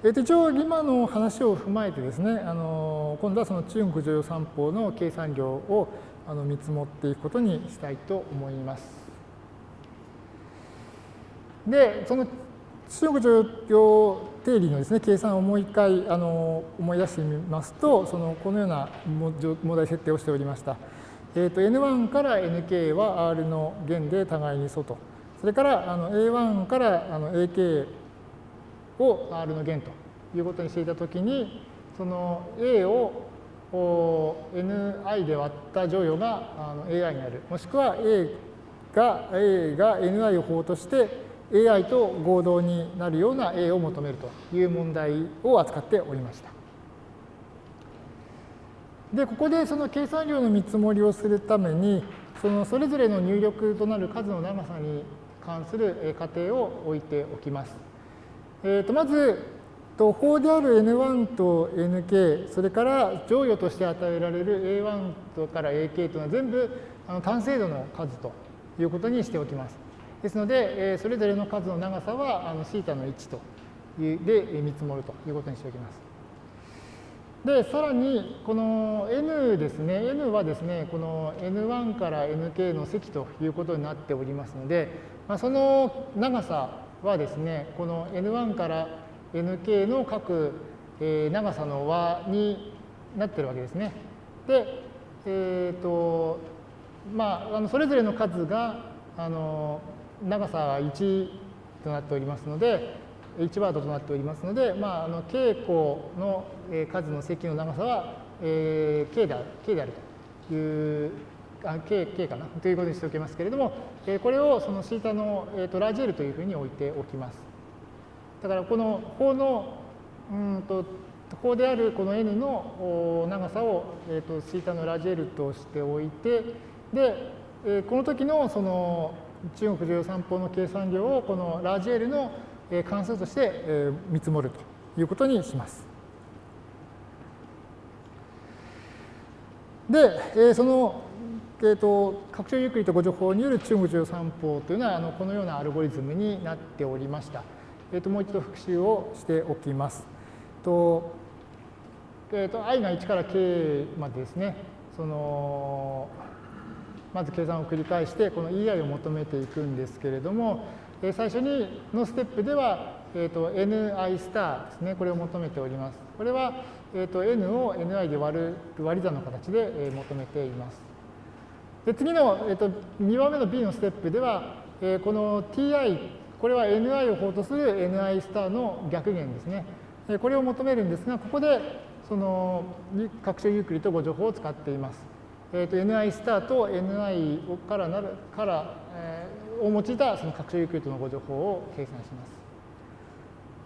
えー、一応今の話を踏まえてですね、あの今度はその中国常用三法の計算量をあの見積もっていくことにしたいと思います。で、その中国常用定理のですね、計算をもう一回あの思い出してみますと、そのこのような問題設定をしておりました。えー、と N1 から Nk は R の弦で互いに素と。それからあの A1 からあの AK を R の弦ということにしていたときに、その A を Ni で割った乗与が AI になる。もしくは A が A が Ni を法として AI と合同になるような A を求めるという問題を扱っておりました。で、ここでその計算量の見積もりをするために、そのそれぞれの入力となる数の長さに関する仮定を置いておきます。えー、とまず、法である N1 と Nk、それから乗与として与えられる A1 とから AK というのは全部あの単精度の数ということにしておきます。ですので、えそれぞれの数の長さはあの θ の1というで見積もるということにしておきます。で、さらに、この n ですね、n はですね、この n1 から nk の積ということになっておりますので、まあ、その長さはですね、この n1 から nk の各、え長さの和になってるわけですね。で、えっ、ー、と、まあ、あのそれぞれの数が、あの、長さは1となっておりますので、1ワードとなっておりますので、まあ、あの傾向の数の積の長さは、えー、k である k であるというあ k, k かな？ということにしておきますけれども、えー、これをその θ の、えーと、ラージ L というふうに置いておきます。だからこの法のうんと法であるこの n の長さを、えーと、θ のラージ L としておいてで、えー、この時のその中国重要散歩の計算量をこのラージ L の関数として見積もるということにします。で、その、えーと、拡張ゆっくりとご情報による中国重要散歩というのはあのこのようなアルゴリズムになっておりました。えーと、もう一度復習をしておきます。とえーと、i が1から k までですね、そのまず計算を繰り返して、この ei を求めていくんですけれども、最初にのステップでは、えーと、ni スターですね、これを求めております。これは、えーと、n を ni で割る割り算の形で、えー、求めています。で次の、えーと、2番目の b のステップでは、えー、この ti、これは ni を法とする ni スターの逆減ですね。これを求めるんですが、ここでその拡張ユークリッド互除法を使っています。えーと、ni スターと ni からなるから、えー、を用いたその拡張ユークリッドの互除法を計算します。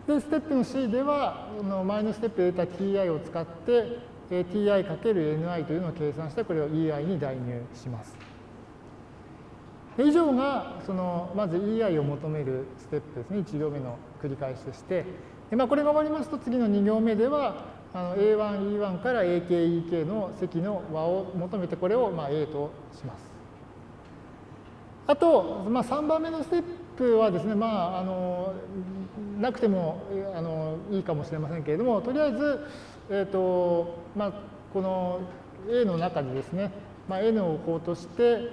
で、ステップの C では、の前のステップで得た ti を使って、ti かける ni というのを計算して、これを ei に代入します。以上が、その、まず ei を求めるステップですね。1行目の繰り返しとして。でまあ、これが終わりますと、次の2行目では、あの A1、E1 から AK、EK の積の和を求めて、これをまあ A とします。あと、まあ、3番目のステッププはですね、まあ、あのなくてもあのいいかもしれませんけれども、とりあえず、えーとまあ、この A の中でですね、まあ、N をこうとして、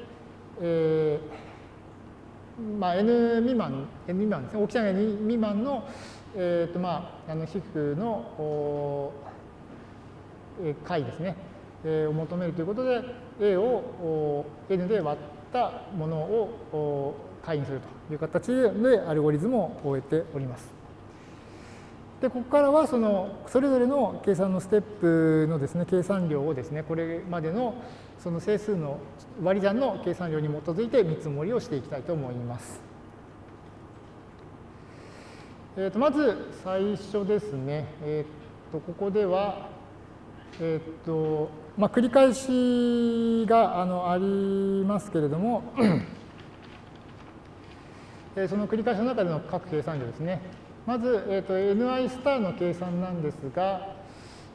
えーまあ、N 未満、N 未満ですね、大きさが N 未満の、えーとまあ、あの皮膚の解ですね、えー、を求めるということで、A を N で割ったものを解にするという形でアルゴリズムを終えております。で、ここからはそのそれぞれの計算のステップのですね、計算量をですね、これまでのその整数の割り算の計算量に基づいて見積もりをしていきたいと思います。えー、とまず最初ですね、えー、とここでは、えっ、ー、とまあ、繰り返しがあのありますけれどもその繰り返しの中での各計算量ですね。まず、えーと、ni スターの計算なんですが、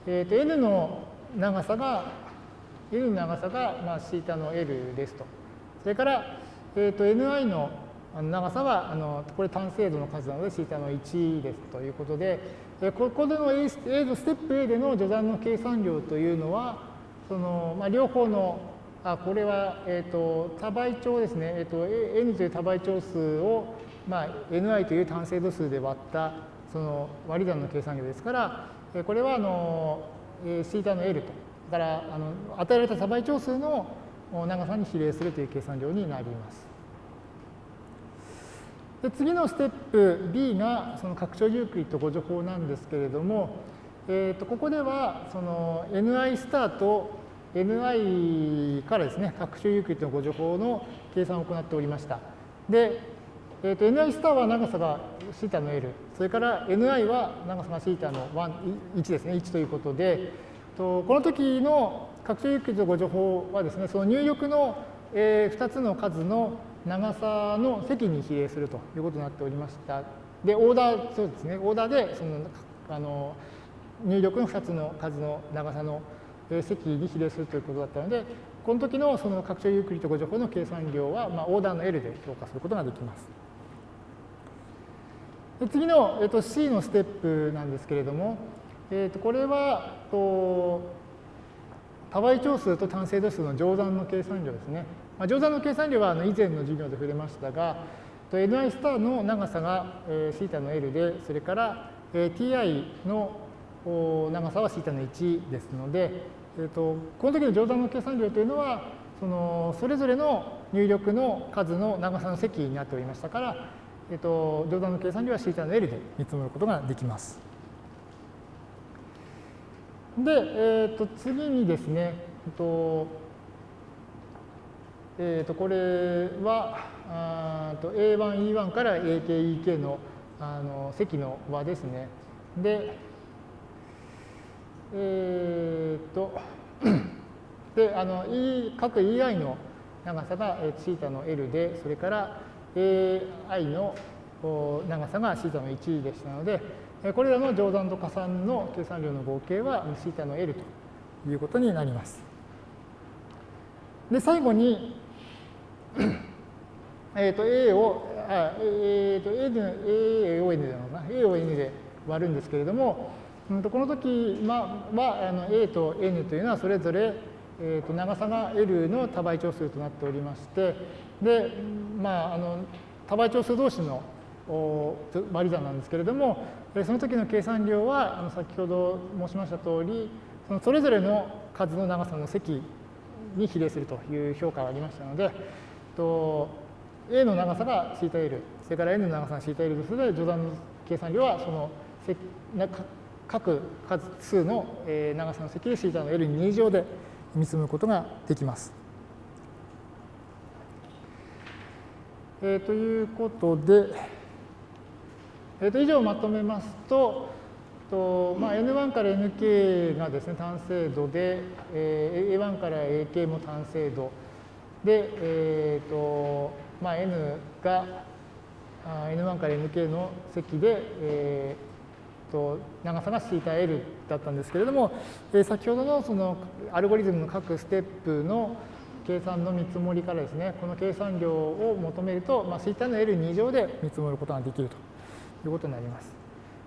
えーと、n の長さが、n の長さが、まあ、θ の l ですと。それから、えーと、ni の、長さはあのこれ単精度の数なので θ の1ですということでここでの A, A のステップ A での序断の計算量というのはその、まあ、両方のあこれは、えーと、多倍長ですね、えーと、N という多倍長数を、まあ、Ni という単精度数で割ったその割り算の計算量ですからえこれはあのえー θ の L とだからあの与えられた多倍長数の長さに比例するという計算量になります。で次のステップ B がその拡張ユークリッド互除法なんですけれども、えー、とここではその ni スターと ni からですね拡張ユークリッドの互除法の計算を行っておりました。で、えー、と ni スターは長さが θ の l それから ni は長さが θ の1ですね1ということでとこの時の拡張ユークリッド互除法はですねその入力の2つの数の長さの積に比例するということになっておりました。で、オーダー、そうですね、オーダーでそのあの入力の2つの数の長さの積に比例するということだったので、この時のその拡張ユークリッド互除法の計算量は、まあ、オーダーの L で評価することができます。で次の、えっと、C のステップなんですけれども、えっと、これはと多倍長数と単精度数の乗算の計算量ですね。まあ、乗算の計算量はあの以前の授業で触れましたが、ni スターの長さが θ の L で、それから ti の長さは θ の1ですので、えー、とこの時の乗算の計算量というのは、そのそれぞれの入力の数の長さの積になっておりましたから、えー、と乗算の計算量は θ の L で見積もることができます。で、えー、と次にですね、えー、とえー、とこれはあと A1、E1 から AK、EK のあの積の和ですね。で、えっ、ー、と、で、あの、E、各 EI の長さが θ の L で、それから AI の長さが θ の1でしたので、これらの乗算と加算の計算量の合計は θ の L ということになります。で、最後に、えっと A を、あえー、と A, で A を N でなのかな A を N で割るんですけれども、うん、と この時は、まあ、の A と N というのはそれぞれ、えー、と長さが L の多倍長数となっておりまして、で、まあ、あの多倍長数同士の割り算なんですけれども、その時の計算量はあの先ほど申しました通り、そのそれぞれの数の長さの積に比例するという評価がありましたので、と A の長さが θL、それから N の長さが θL とすので、序断の計算量はその各数の長さの積で θ の L に2乗で見積むことができます。えー、ということで、えー、と以上まとめますと、とまあ、N1 から Nk がですね単精度で、えー、A1 から AK も単精度で、えーとまあ、N が N1 から Nk の積で、えー、と長さが θL だったんですけれども、えー、先ほどのそのアルゴリズムの各ステップの計算の見積もりからですね、この計算量を求めると、まあ、θ の L2 乗で見積もることができるということになります。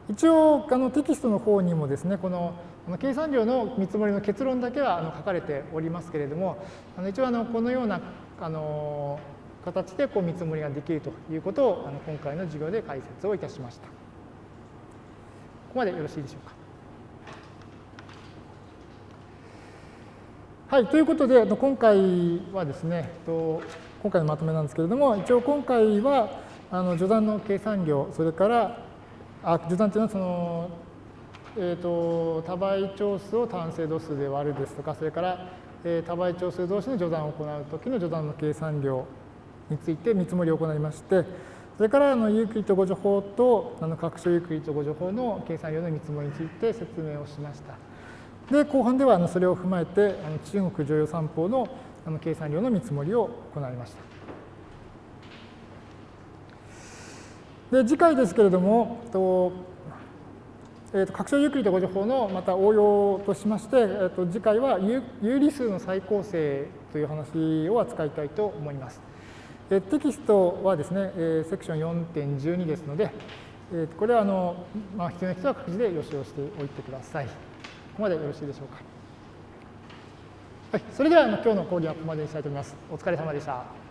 一応あのテキストの方にもですね、この計算量の見積もりの結論だけはあの書かれておりますけれども、あの一応あのこのようなあの形でこう見積もりができるということをあの今回の授業で解説をいたしました。こまでよろしいでしょうか。はい、ということで、今回はですね、今回のまとめなんですけれども、一応今回はあの序断の計算量、それからあ序断というのはそのえーと、多倍長数を単精度数で割るですとか、それから、えー、多倍長数同士の序断を行うときの序断の計算量について見積もりを行いまして、それからあのユークリッド誤助法とあの拡張ユークリッド誤助法の計算量の見積もりについて説明をしました。で、後半ではあのそれを踏まえて、あの中国常用三法のあの計算量の見積もりを行いました。で、次回ですけれども、とえーと、拡張ユークリッド誤助法のまた応用としまして、えーと、次回は有理数の再構成という話を扱いたいと思います。えテキストはですね、えセクション4.12ですので、えこれはあの、まあ、必要な人は各自で予習をしておいてください。ここまでよろしいでしょうか。はい、それでは今日の講義はここまでにしたいと思います。お疲れ様でした。